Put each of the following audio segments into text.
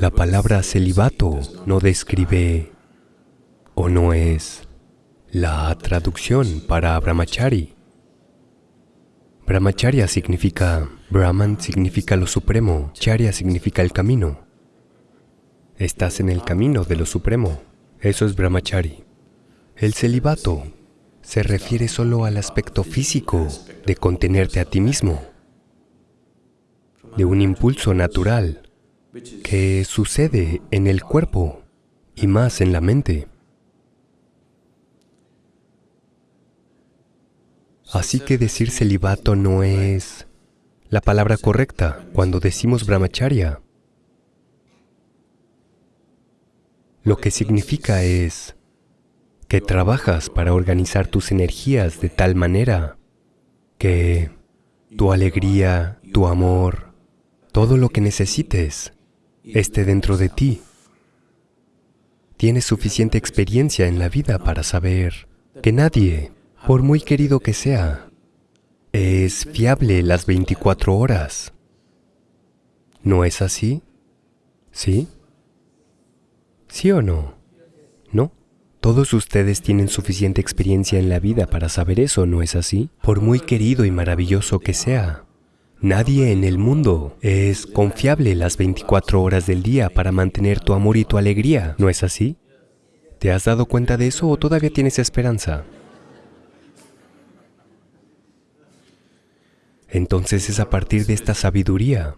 La palabra celibato no describe o no es la traducción para brahmachari. Brahmacharya significa, Brahman significa lo supremo, Charya significa el camino. Estás en el camino de lo supremo, eso es brahmachari. El celibato se refiere solo al aspecto físico de contenerte a ti mismo, de un impulso natural que sucede en el cuerpo y más en la mente. Así que decir celibato no es la palabra correcta cuando decimos brahmacharya. Lo que significa es que trabajas para organizar tus energías de tal manera que tu alegría, tu amor, todo lo que necesites esté dentro de ti. Tienes suficiente experiencia en la vida para saber que nadie, por muy querido que sea, es fiable las 24 horas. ¿No es así? ¿Sí? ¿Sí o no? ¿No? Todos ustedes tienen suficiente experiencia en la vida para saber eso, ¿no es así? Por muy querido y maravilloso que sea. Nadie en el mundo es confiable las 24 horas del día para mantener tu amor y tu alegría, ¿no es así? ¿Te has dado cuenta de eso o todavía tienes esperanza? Entonces es a partir de esta sabiduría,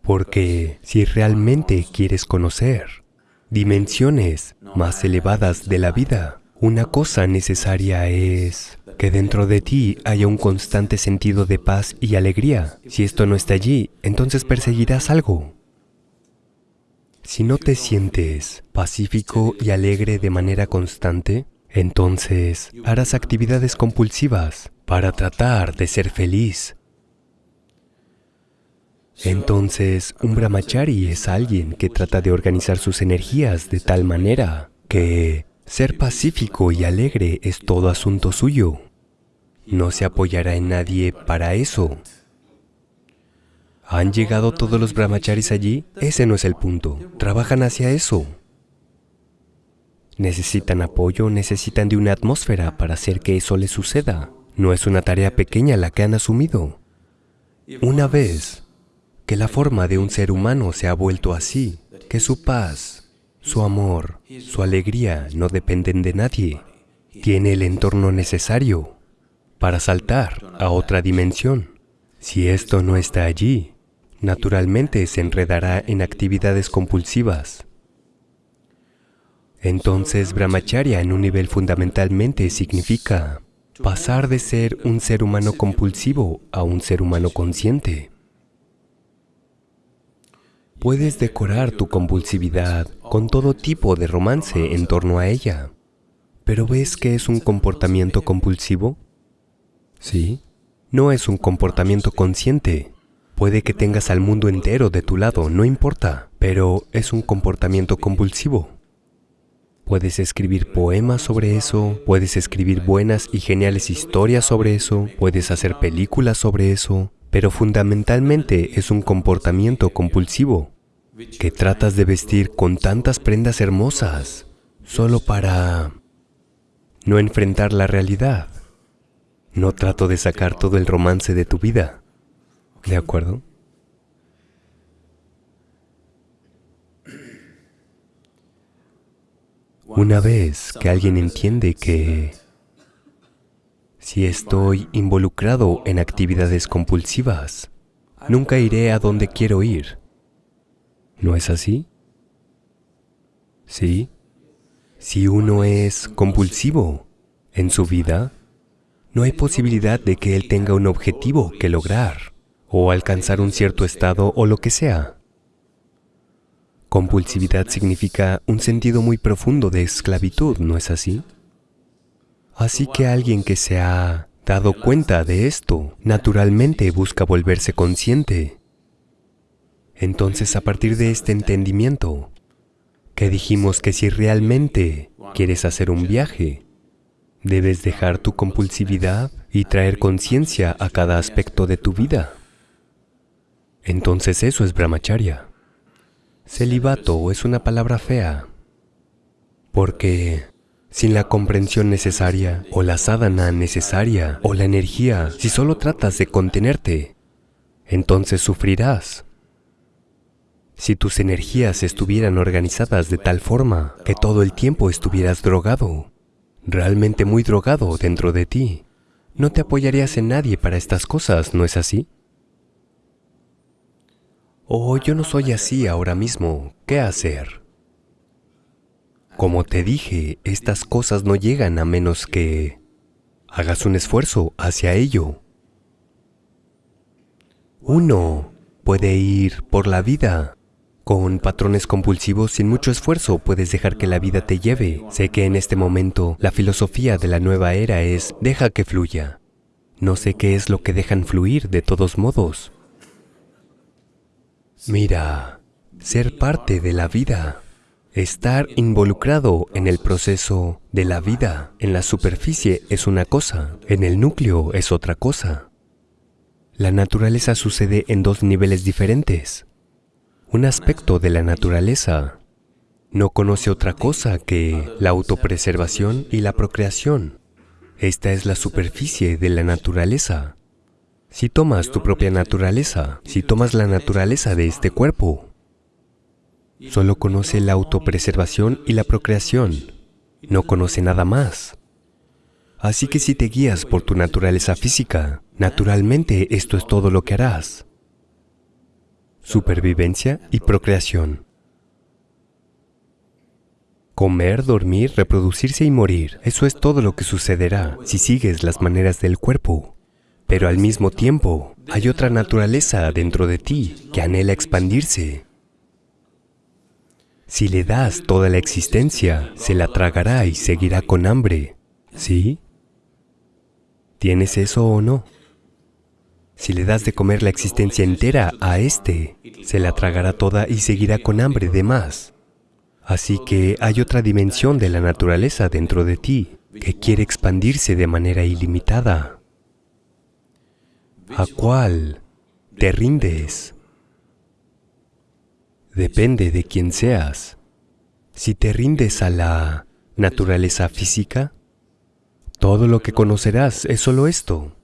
porque si realmente quieres conocer dimensiones más elevadas de la vida, una cosa necesaria es que dentro de ti haya un constante sentido de paz y alegría. Si esto no está allí, entonces perseguirás algo. Si no te sientes pacífico y alegre de manera constante, entonces harás actividades compulsivas para tratar de ser feliz entonces, un brahmachari es alguien que trata de organizar sus energías de tal manera que ser pacífico y alegre es todo asunto suyo. No se apoyará en nadie para eso. ¿Han llegado todos los brahmacharis allí? Ese no es el punto. Trabajan hacia eso. Necesitan apoyo, necesitan de una atmósfera para hacer que eso les suceda. No es una tarea pequeña la que han asumido. Una vez que la forma de un ser humano se ha vuelto así, que su paz, su amor, su alegría no dependen de nadie. Tiene el entorno necesario para saltar a otra dimensión. Si esto no está allí, naturalmente se enredará en actividades compulsivas. Entonces, brahmacharya en un nivel fundamentalmente significa pasar de ser un ser humano compulsivo a un ser humano consciente. Puedes decorar tu compulsividad con todo tipo de romance en torno a ella. ¿Pero ves que es un comportamiento compulsivo? Sí. No es un comportamiento consciente. Puede que tengas al mundo entero de tu lado, no importa, pero es un comportamiento compulsivo. Puedes escribir poemas sobre eso, puedes escribir buenas y geniales historias sobre eso, puedes hacer películas sobre eso, pero fundamentalmente es un comportamiento compulsivo que tratas de vestir con tantas prendas hermosas solo para no enfrentar la realidad. No trato de sacar todo el romance de tu vida. ¿De acuerdo? Una vez que alguien entiende que si estoy involucrado en actividades compulsivas, nunca iré a donde quiero ir. ¿No es así? ¿Sí? Si uno es compulsivo en su vida, no hay posibilidad de que él tenga un objetivo que lograr o alcanzar un cierto estado o lo que sea. Compulsividad significa un sentido muy profundo de esclavitud, ¿no es así? Así que alguien que se ha dado cuenta de esto, naturalmente busca volverse consciente entonces, a partir de este entendimiento, que dijimos que si realmente quieres hacer un viaje, debes dejar tu compulsividad y traer conciencia a cada aspecto de tu vida. Entonces eso es brahmacharya. Celibato es una palabra fea, porque sin la comprensión necesaria, o la sadhana necesaria, o la energía, si solo tratas de contenerte, entonces sufrirás. Si tus energías estuvieran organizadas de tal forma que todo el tiempo estuvieras drogado, realmente muy drogado dentro de ti, no te apoyarías en nadie para estas cosas, ¿no es así? Oh, yo no soy así ahora mismo, ¿qué hacer? Como te dije, estas cosas no llegan a menos que hagas un esfuerzo hacia ello. Uno puede ir por la vida con patrones compulsivos sin mucho esfuerzo puedes dejar que la vida te lleve. Sé que en este momento la filosofía de la nueva era es deja que fluya. No sé qué es lo que dejan fluir de todos modos. Mira, ser parte de la vida, estar involucrado en el proceso de la vida, en la superficie es una cosa, en el núcleo es otra cosa. La naturaleza sucede en dos niveles diferentes. Un aspecto de la naturaleza no conoce otra cosa que la autopreservación y la procreación. Esta es la superficie de la naturaleza. Si tomas tu propia naturaleza, si tomas la naturaleza de este cuerpo, solo conoce la autopreservación y la procreación, no conoce nada más. Así que si te guías por tu naturaleza física, naturalmente esto es todo lo que harás. Supervivencia y procreación. Comer, dormir, reproducirse y morir, eso es todo lo que sucederá si sigues las maneras del cuerpo. Pero al mismo tiempo, hay otra naturaleza dentro de ti que anhela expandirse. Si le das toda la existencia, se la tragará y seguirá con hambre. ¿Sí? ¿Tienes eso o no? Si le das de comer la existencia entera a éste, se la tragará toda y seguirá con hambre de más. Así que hay otra dimensión de la naturaleza dentro de ti que quiere expandirse de manera ilimitada. ¿A cuál te rindes? Depende de quién seas. Si te rindes a la naturaleza física, todo lo que conocerás es solo esto.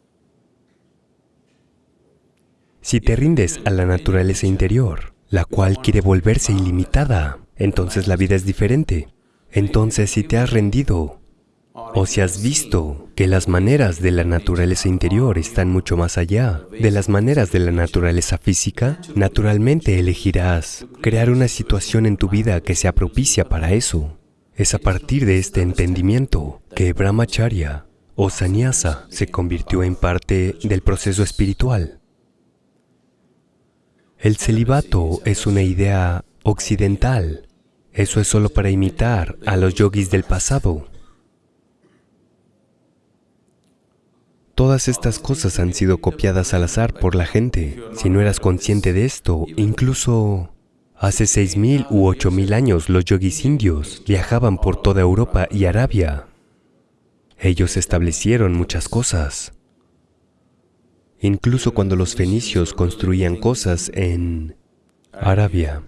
Si te rindes a la naturaleza interior, la cual quiere volverse ilimitada, entonces la vida es diferente. Entonces, si te has rendido o si has visto que las maneras de la naturaleza interior están mucho más allá de las maneras de la naturaleza física, naturalmente elegirás crear una situación en tu vida que sea propicia para eso. Es a partir de este entendimiento que Brahmacharya o Sannyasa se convirtió en parte del proceso espiritual. El celibato es una idea occidental. Eso es solo para imitar a los yogis del pasado. Todas estas cosas han sido copiadas al azar por la gente. Si no eras consciente de esto, incluso hace 6.000 u 8.000 años los yogis indios viajaban por toda Europa y Arabia. Ellos establecieron muchas cosas. Incluso cuando los fenicios construían cosas en Arabia,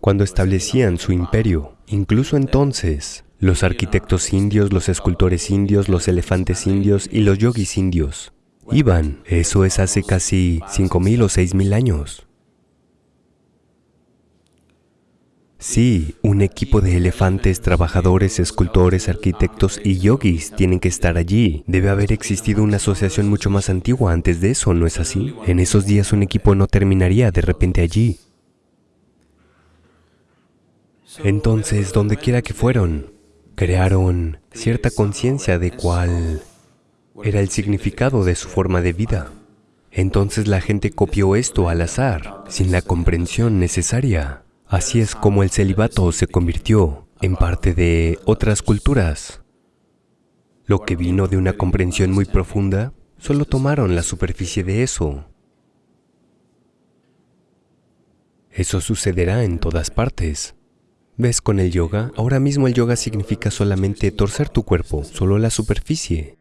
cuando establecían su imperio, incluso entonces, los arquitectos indios, los escultores indios, los elefantes indios y los yogis indios. Iban, eso es hace casi 5.000 o 6.000 años. Sí, un equipo de elefantes, trabajadores, escultores, arquitectos y yogis tienen que estar allí. Debe haber existido una asociación mucho más antigua antes de eso, ¿no es así? En esos días un equipo no terminaría de repente allí. Entonces, donde quiera que fueron, crearon cierta conciencia de cuál era el significado de su forma de vida. Entonces la gente copió esto al azar, sin la comprensión necesaria. Así es como el celibato se convirtió en parte de otras culturas. Lo que vino de una comprensión muy profunda, solo tomaron la superficie de eso. Eso sucederá en todas partes. ¿Ves con el yoga? Ahora mismo el yoga significa solamente torcer tu cuerpo, solo la superficie.